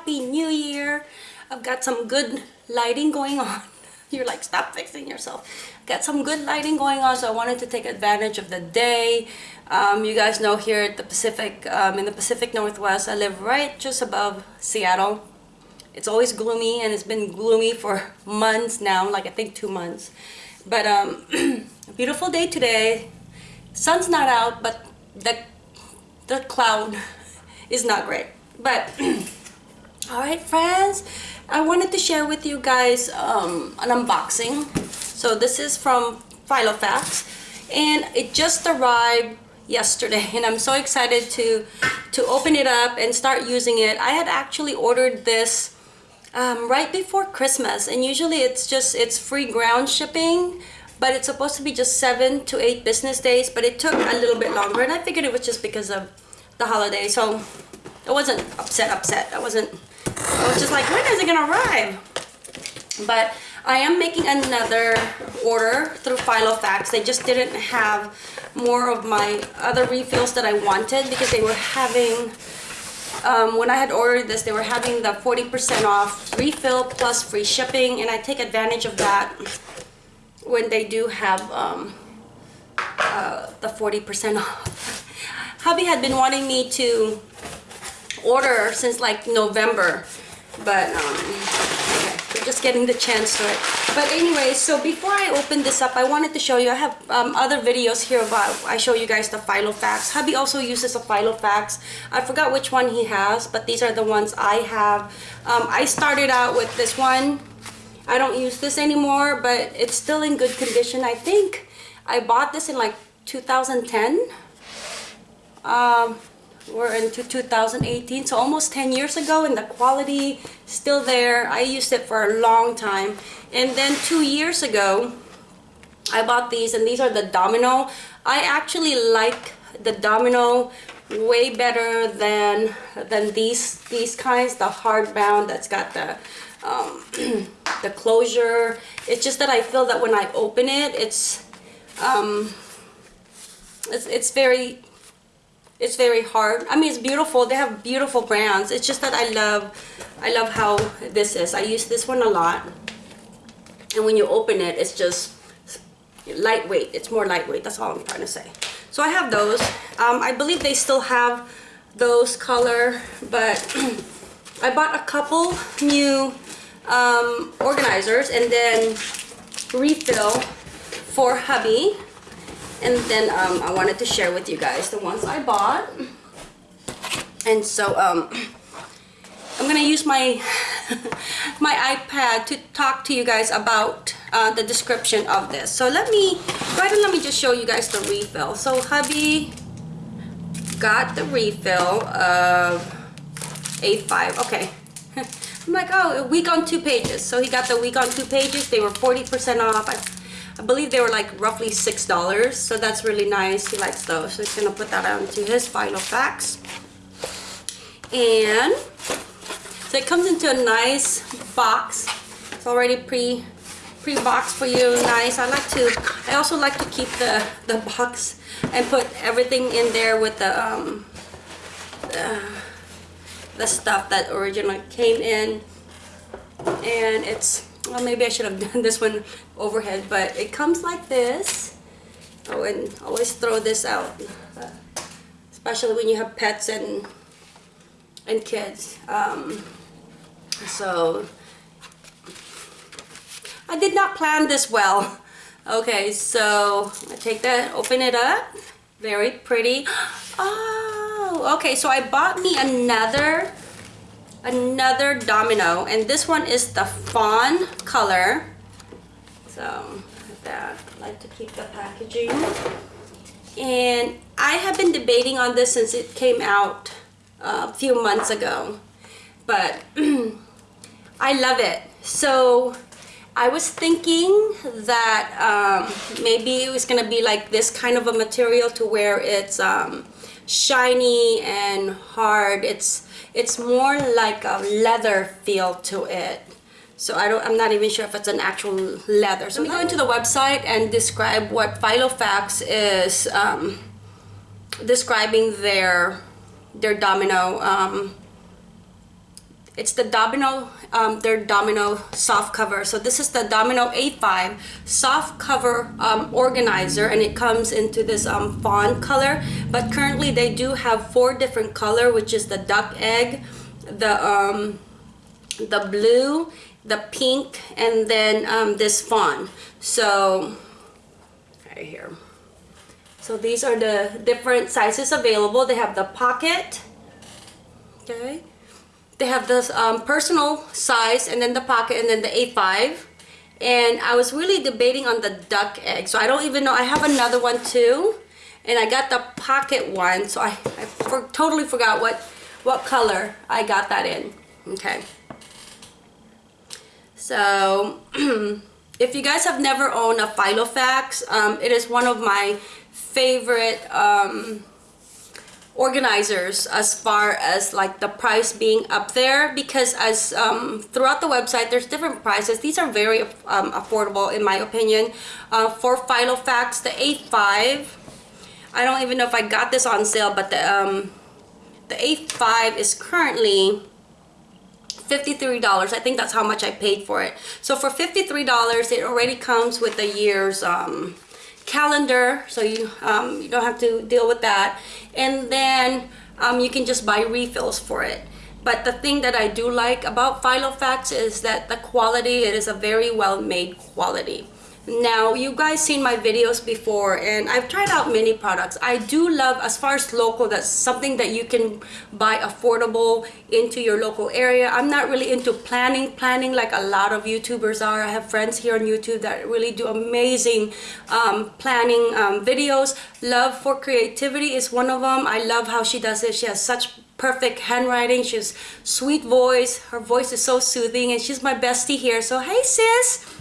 Happy New Year. I've got some good lighting going on. You're like, stop fixing yourself. Got some good lighting going on, so I wanted to take advantage of the day. Um, you guys know here at the Pacific, um, in the Pacific Northwest, I live right just above Seattle. It's always gloomy and it's been gloomy for months now, like I think two months. But um, beautiful day today. Sun's not out, but the, the cloud is not great. But all right, friends, I wanted to share with you guys um, an unboxing. So this is from Filofax and it just arrived yesterday and I'm so excited to to open it up and start using it. I had actually ordered this um, right before Christmas and usually it's just it's free ground shipping but it's supposed to be just seven to eight business days but it took a little bit longer and I figured it was just because of the holiday so I wasn't upset upset I wasn't I was just like when is it gonna arrive but I am making another order through Filofax. They just didn't have more of my other refills that I wanted because they were having, um, when I had ordered this, they were having the 40% off refill plus free shipping and I take advantage of that when they do have um, uh, the 40% off. Hubby had been wanting me to order since like November, but um, just getting the chance to it. But anyway so before I open this up I wanted to show you I have um, other videos here about I show you guys the Filofax hubby also uses a Filofax I forgot which one he has but these are the ones I have. Um, I started out with this one. I don't use this anymore but it's still in good condition. I think I bought this in like 2010 um, we're into 2018 so almost 10 years ago and the quality still there. I used it for a long time. And then two years ago I bought these and these are the domino. I actually like the domino way better than than these these kinds the hardbound that's got the um, the closure. It's just that I feel that when I open it it's um, it's, it's very it's very hard. I mean it's beautiful. They have beautiful brands. It's just that i love i love how this is. I use this one a lot. And when you open it it's just lightweight. It's more lightweight. That's all i'm trying to say. So i have those. Um, i believe they still have those color but i bought a couple new um, organizers and then refill for hubby and then um, I wanted to share with you guys the ones I bought. And so um, I'm gonna use my my iPad to talk to you guys about uh, the description of this. So let me ahead and let me just show you guys the refill. So hubby got the refill of A5 okay. I'm like oh a week on two pages. So he got the week on two pages. They were 40% off. I I believe they were like roughly six dollars so that's really nice. He likes those. So he's gonna put that onto his Filofax and so it comes into a nice box. It's already pre pre-boxed for you. Nice. I like to I also like to keep the the box and put everything in there with the um the, the stuff that originally came in. And it's well maybe I should have done this one overhead but it comes like this. Oh and always throw this out especially when you have pets and and kids. Um, so I did not plan this well. Okay so I take that open it up. Very pretty. Oh okay so I bought me another another domino and this one is the fawn color. So that I like to keep the packaging. And I have been debating on this since it came out uh, a few months ago but I love it. So I was thinking that um, maybe it was gonna be like this kind of a material to where it's um, shiny and hard. It's it's more like a leather feel to it. So I don't I'm not even sure if it's an actual leather. So let me go into the website and describe what Filofax is um, describing their their domino um, It's the Domino, um, their Domino soft cover. So this is the Domino A5 soft cover um, organizer and it comes into this um, fawn color. But currently they do have four different color, which is the duck egg, the, um, the blue, the pink, and then um, this fawn. So right here. So these are the different sizes available. They have the pocket, okay? They have this um, personal size and then the pocket and then the A5. And I was really debating on the duck egg. So I don't even know, I have another one too. And I got the pocket one. So I, I for, totally forgot what, what color I got that in, okay? So, if you guys have never owned a Filofax, um, it is one of my favorite um, organizers as far as like the price being up there because as um, throughout the website there's different prices. These are very um, affordable in my opinion. Uh, for Filofax the A5 I don't even know if I got this on sale but the um, the A5 is currently $53 I think that's how much I paid for it. So for $53 it already comes with a year's um, calendar so you um, you don't have to deal with that. And then um, you can just buy refills for it. But the thing that I do like about Filofax is that the quality it is a very well made quality now you guys seen my videos before and I've tried out many products. I do love as far as local that's something that you can buy affordable into your local area. I'm not really into planning. Planning like a lot of youtubers are. I have friends here on YouTube that really do amazing um, planning um, videos. Love for creativity is one of them I love how she does it. She has such perfect handwriting. She's sweet voice. Her voice is so soothing and she's my bestie here. So hey sis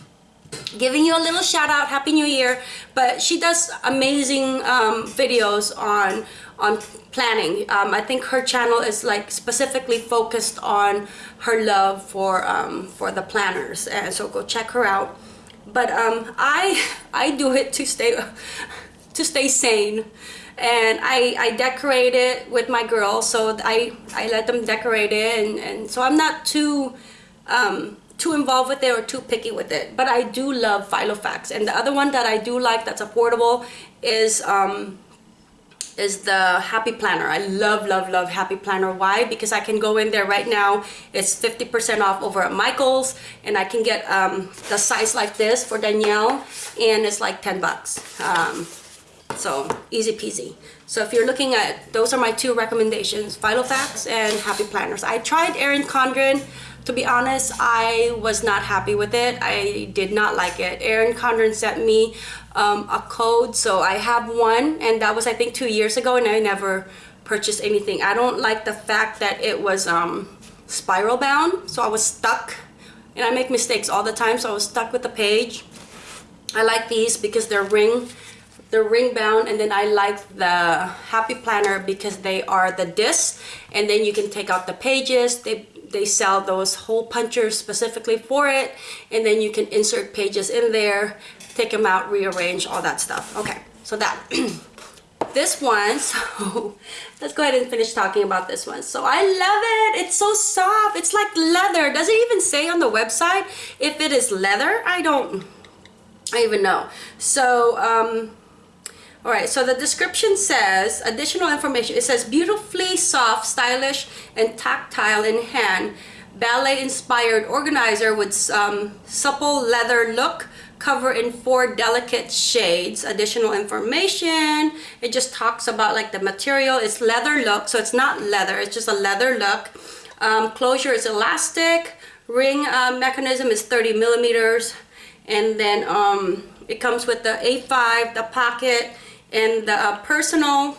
giving you a little shout out happy new year but she does amazing um, videos on on planning. Um, I think her channel is like specifically focused on her love for um, for the planners and so go check her out. But um, I I do it to stay to stay sane and I, I decorate it with my girls so I, I let them decorate it and, and so I'm not too um, too involved with it or too picky with it but I do love Filofax and the other one that I do like that's affordable is um, is the Happy Planner. I love, love, love Happy Planner. Why? Because I can go in there right now. It's 50% off over at Michael's and I can get um, the size like this for Danielle and it's like 10 bucks. Um, so easy peasy. So if you're looking at, those are my two recommendations, Filofax and Happy Planners. I tried Erin Condren to be honest, I was not happy with it. I did not like it. Erin Condren sent me um, a code, so I have one, and that was I think two years ago, and I never purchased anything. I don't like the fact that it was um, spiral bound, so I was stuck, and I make mistakes all the time, so I was stuck with the page. I like these because they're ring they're ring bound and then I like the happy planner because they are the discs and then you can take out the pages. They they sell those hole punchers specifically for it and then you can insert pages in there take them out rearrange all that stuff. Okay so that. This one so let's go ahead and finish talking about this one. So I love it! It's so soft! It's like leather! Does it even say on the website if it is leather? I don't I even know. So um all right, so the description says, additional information, it says beautifully soft, stylish, and tactile in hand, ballet-inspired organizer with um, supple leather look, cover in four delicate shades. Additional information, it just talks about like the material, it's leather look, so it's not leather, it's just a leather look. Um, closure is elastic, ring uh, mechanism is 30 millimeters, and then um, it comes with the A5, the pocket, and the uh, personal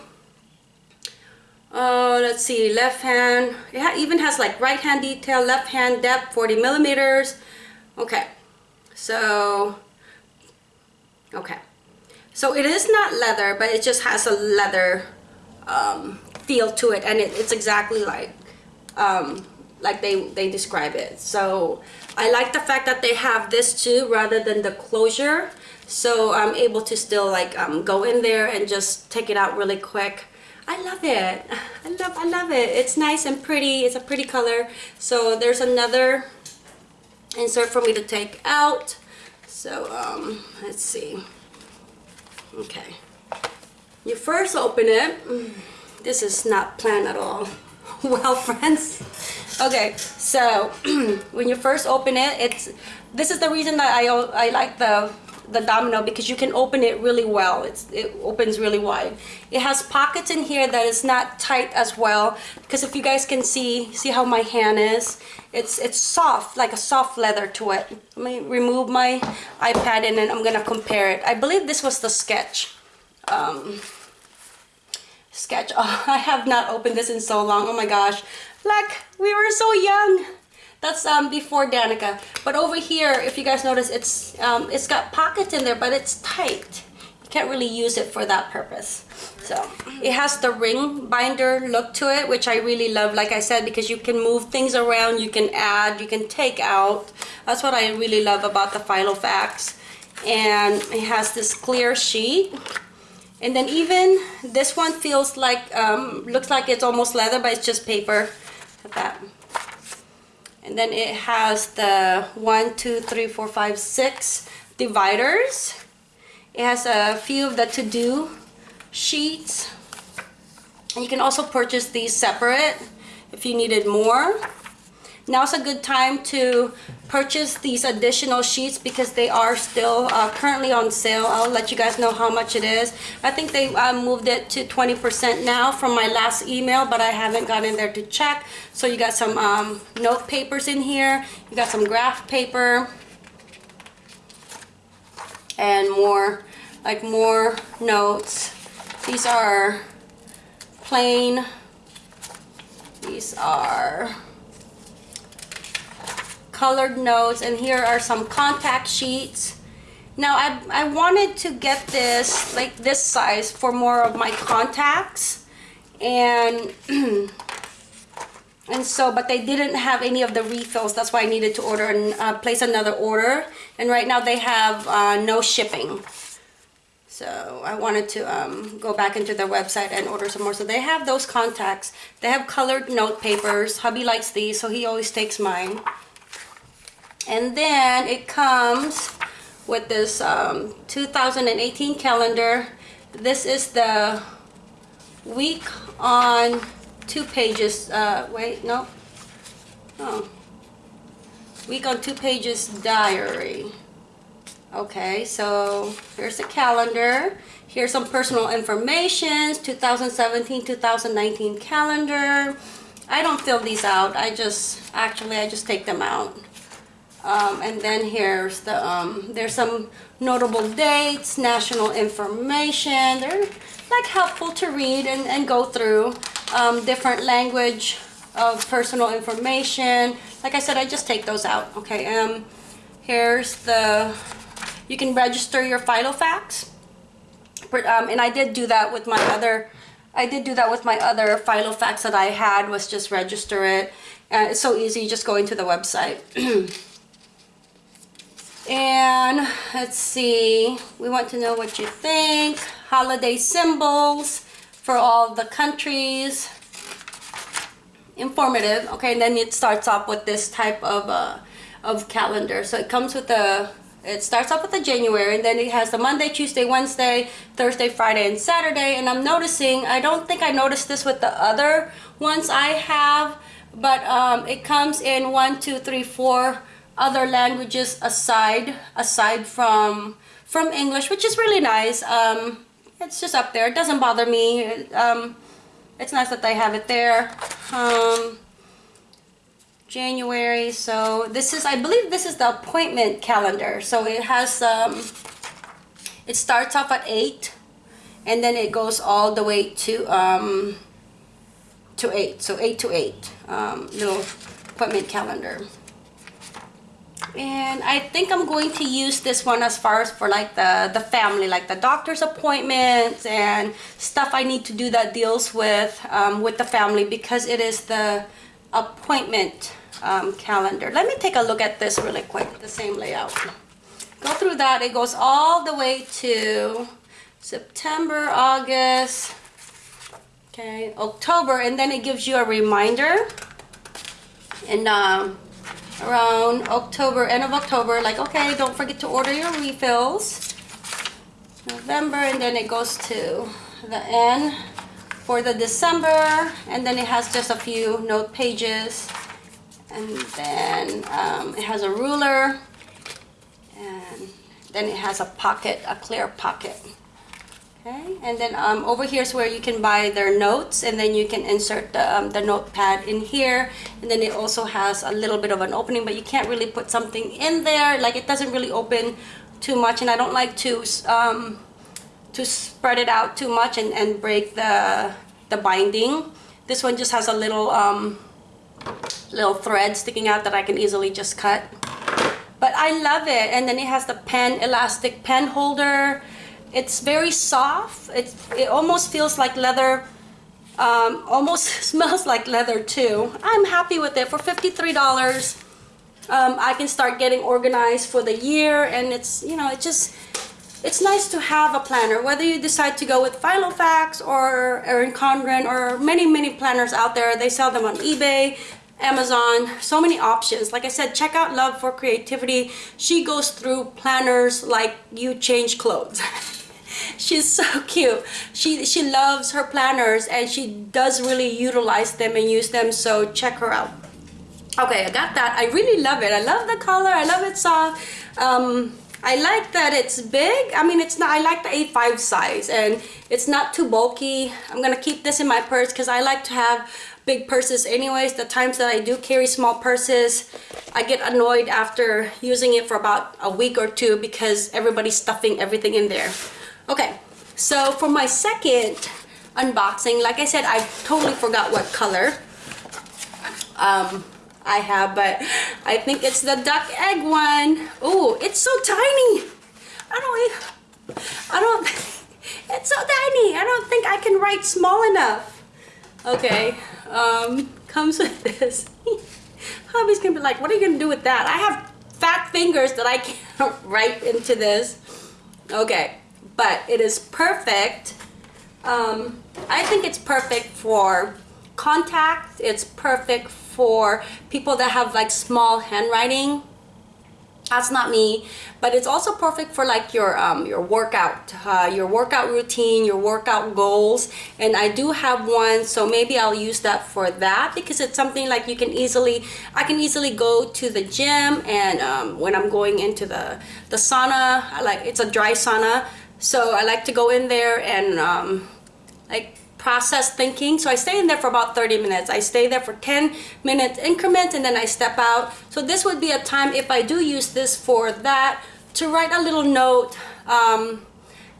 uh, let's see left hand it ha even has like right hand detail left hand depth 40 millimeters. Okay. So okay. So it is not leather but it just has a leather um, feel to it and it, it's exactly like um, like they they describe it. So I like the fact that they have this too rather than the closure so I'm able to still like um, go in there and just take it out really quick I love it. I love, I love it. It's nice and pretty. It's a pretty color. So there's another insert for me to take out. So um, let's see. Okay. You first open it. This is not planned at all. well, friends. Okay, so when you first open it, it's this is the reason that I I like the the domino because you can open it really well. It's it opens really wide. It has pockets in here that is not tight as well because if you guys can see see how my hand is it's it's soft like a soft leather to it. Let me remove my iPad and then I'm gonna compare it. I believe this was the sketch um, sketch. Oh, I have not opened this in so long. Oh my gosh. Like we were so young that's um, before Danica. But over here, if you guys notice, it's um, it's got pockets in there, but it's tight. You can't really use it for that purpose. So it has the ring binder look to it, which I really love, like I said, because you can move things around, you can add, you can take out. That's what I really love about the Filofax. And it has this clear sheet. And then even this one feels like, um, looks like it's almost leather, but it's just paper. Look at that and then it has the one two three four five six dividers. It has a few of the to-do sheets. You can also purchase these separate if you needed more now's a good time to purchase these additional sheets because they are still uh, currently on sale. I'll let you guys know how much it is. I think they uh, moved it to 20% now from my last email, but I haven't gone in there to check. So you got some um, note papers in here. You got some graph paper and more, like more notes. These are plain. These are colored notes and here are some contact sheets now I, I wanted to get this like this size for more of my contacts and and so but they didn't have any of the refills that's why I needed to order and uh, place another order and right now they have uh, no shipping so I wanted to um, go back into their website and order some more. So they have those contacts. They have colored note papers. Hubby likes these, so he always takes mine. And then it comes with this um, 2018 calendar. This is the week on two pages. Uh, wait, no. Oh. Week on two pages diary. Okay, so here's the calendar. Here's some personal information, 2017-2019 calendar. I don't fill these out. I just, actually, I just take them out. Um, and then here's the, um, there's some notable dates, national information. They're like helpful to read and, and go through. Um, different language of personal information. Like I said, I just take those out. Okay, um, here's the, you can register your Filofax. Um, and I did do that with my other, I did do that with my other Filofax that I had was just register it. Uh, it's so easy, just go into the website. And let's see, we want to know what you think. Holiday symbols for all the countries. Informative. Okay, and then it starts off with this type of uh, of calendar. So it comes with a it starts off with the January and then it has the Monday, Tuesday, Wednesday, Thursday, Friday, and Saturday. And I'm noticing, I don't think I noticed this with the other ones I have, but um, it comes in one, two, three, four other languages aside aside from from English, which is really nice. Um, it's just up there. It doesn't bother me. Um, it's nice that they have it there. Um, January. So this is, I believe this is the appointment calendar. So it has, um, it starts off at 8 and then it goes all the way to, um, to 8. So 8 to 8, um, little appointment calendar and I think I'm going to use this one as far as for like the the family like the doctor's appointments and stuff I need to do that deals with um, with the family because it is the appointment um, calendar. Let me take a look at this really quick the same layout. Go through that. It goes all the way to September August okay October and then it gives you a reminder. And um, around October end of October like okay don't forget to order your refills. November and then it goes to the end for the December and then it has just a few note pages. And then um, it has a ruler and then it has a pocket a clear pocket okay and then um, over here is where you can buy their notes and then you can insert the, um, the notepad in here. And then it also has a little bit of an opening but you can't really put something in there. Like it doesn't really open too much and I don't like to um, to spread it out too much and, and break the the binding. This one just has a little um, little thread sticking out that I can easily just cut. But I love it and then it has the pen elastic pen holder it's very soft. It, it almost feels like leather um, almost smells like leather too. I'm happy with it. For $53 um, I can start getting organized for the year and it's you know it just it's nice to have a planner. Whether you decide to go with Filofax or Erin Condren or many many planners out there they sell them on eBay Amazon so many options. Like I said check out love for creativity. She goes through planners like you change clothes she's so cute she she loves her planners and she does really utilize them and use them so check her out okay I got that I really love it I love the color I love it soft um, I like that it's big. I mean, it's not, I like the A5 size and it's not too bulky. I'm gonna keep this in my purse because I like to have big purses anyways. The times that I do carry small purses, I get annoyed after using it for about a week or two because everybody's stuffing everything in there. Okay, so for my second unboxing, like I said, I totally forgot what color. Um, I have, but I think it's the duck egg one. Oh, it's so tiny. I don't, I don't, it's so tiny. I don't think I can write small enough. Okay, um, comes with this. Hubby's gonna be like, what are you gonna do with that? I have fat fingers that I can't write into this. Okay, but it is perfect. Um, I think it's perfect for contact. It's perfect for people that have like small handwriting that's not me but it's also perfect for like your um, your workout uh, your workout routine your workout goals and I do have one so maybe I'll use that for that because it's something like you can easily I can easily go to the gym and um, when I'm going into the the sauna I like it's a dry sauna so I like to go in there and um, like process thinking. So I stay in there for about 30 minutes. I stay there for 10 minute increments and then I step out. So this would be a time if I do use this for that to write a little note um,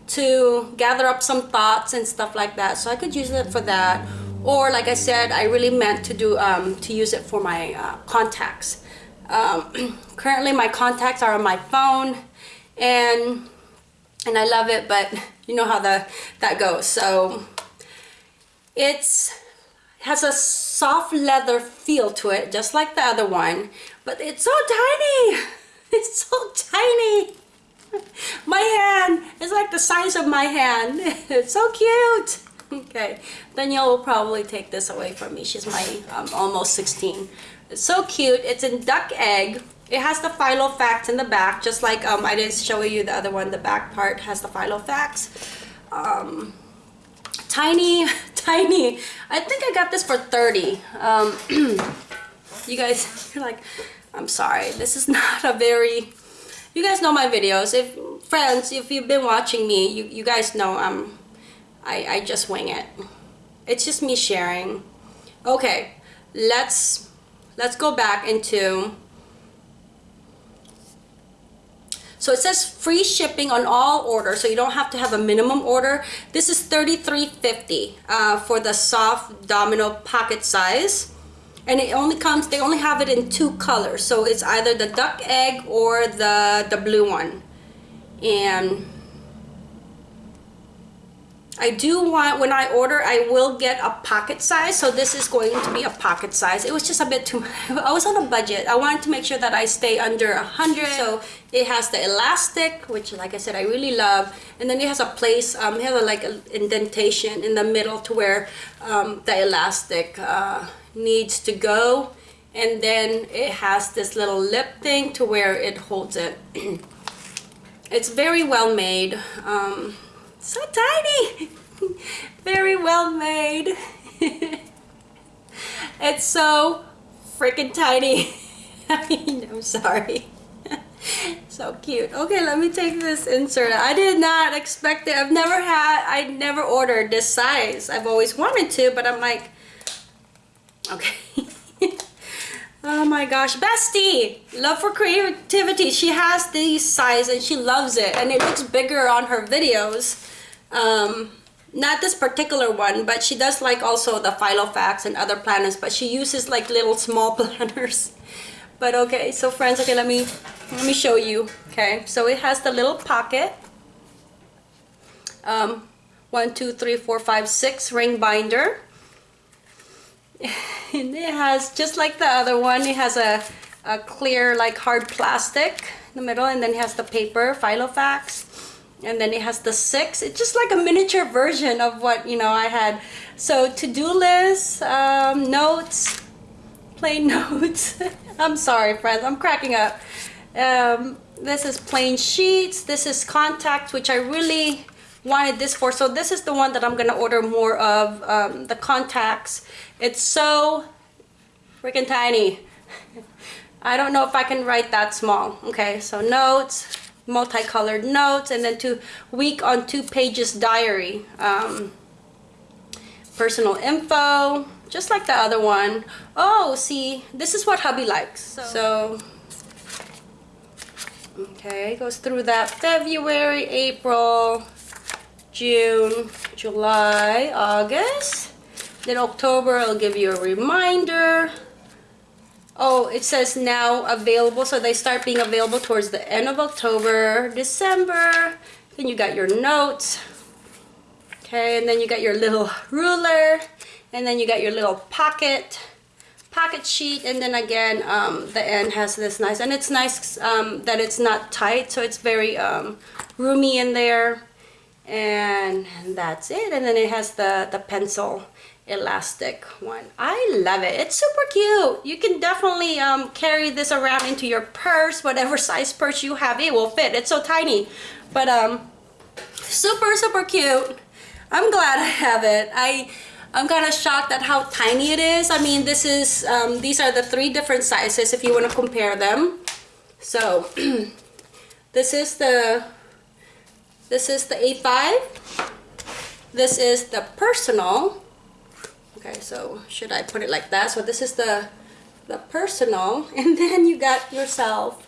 to gather up some thoughts and stuff like that. So I could use it for that. Or like I said, I really meant to do um, to use it for my uh, contacts. Um, currently my contacts are on my phone and and I love it, but you know how the that goes. So it's has a soft leather feel to it, just like the other one, but it's so tiny. It's so tiny. My hand is like the size of my hand. It's so cute. Okay, Danielle will probably take this away from me. She's my um, almost 16. It's so cute. It's in duck egg. It has the Filofax in the back, just like um, I didn't show you the other one. The back part has the Filofax. Um, tiny tiny i think i got this for 30 um you guys you're like i'm sorry this is not a very you guys know my videos if friends if you've been watching me you, you guys know i'm i i just wing it it's just me sharing okay let's let's go back into So it says free shipping on all orders, so you don't have to have a minimum order. This is $33.50 uh, for the soft domino pocket size. And it only comes, they only have it in two colors. So it's either the duck egg or the, the blue one. And I do want, when I order, I will get a pocket size. So this is going to be a pocket size. It was just a bit too, I was on a budget. I wanted to make sure that I stay under a 100. So it has the elastic, which like I said, I really love. And then it has a place, um, it has a, like an indentation in the middle to where um, the elastic uh, needs to go. And then it has this little lip thing to where it holds it. it's very well made. Um, so tiny. Very well made. It's so freaking tiny. I'm sorry. So cute. Okay let me take this insert I did not expect it. I've never had I never ordered this size. I've always wanted to but I'm like okay Oh my gosh, Bestie! Love for creativity. She has these size and she loves it. And it looks bigger on her videos. Um, not this particular one, but she does like also the Filofax and other planners, but she uses like little small planners. But okay, so friends, okay, let me let me show you. Okay, so it has the little pocket. Um, one, two, three, four, five, six ring binder. and it has just like the other one it has a, a clear like hard plastic in the middle and then it has the paper filofax and then it has the six. It's just like a miniature version of what you know I had. So to-do list um, notes plain notes. I'm sorry friends I'm cracking up. Um, this is plain sheets. This is contact which I really wanted this for. So this is the one that I'm gonna order more of um, the contacts. It's so freaking tiny. I don't know if I can write that small okay? So notes multicolored notes and then to week on two pages diary um, personal info just like the other one. Oh see this is what hubby likes so, so. Okay goes through that February April June, July, August. Then October, I'll give you a reminder. Oh, it says now available. So they start being available towards the end of October, December. Then you got your notes. Okay, and then you got your little ruler. And then you got your little pocket pocket sheet and then again um, the end has this nice and it's nice um, that it's not tight so it's very um, roomy in there and that's it. And then it has the the pencil elastic one. I love it. It's super cute. You can definitely um, carry this around into your purse whatever size purse you have. It will fit. It's so tiny. But um super super cute. I'm glad i have it. I i'm kind of shocked at how tiny it is. I mean this is um, these are the three different sizes if you want to compare them. So this is the this is the A5. This is the personal. Okay, so should I put it like that? So this is the the personal and then you got yourself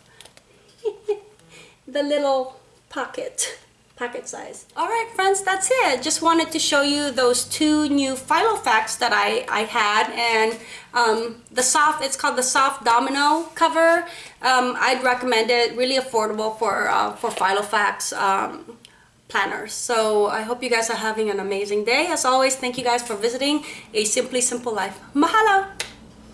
the little pocket pocket size all right friends that's it just wanted to show you those two new Filofax that I I had and um, the soft it's called the soft domino cover um, I'd recommend it really affordable for uh, for Filofax um, planners. So I hope you guys are having an amazing day. As always, thank you guys for visiting A Simply Simple Life. Mahalo!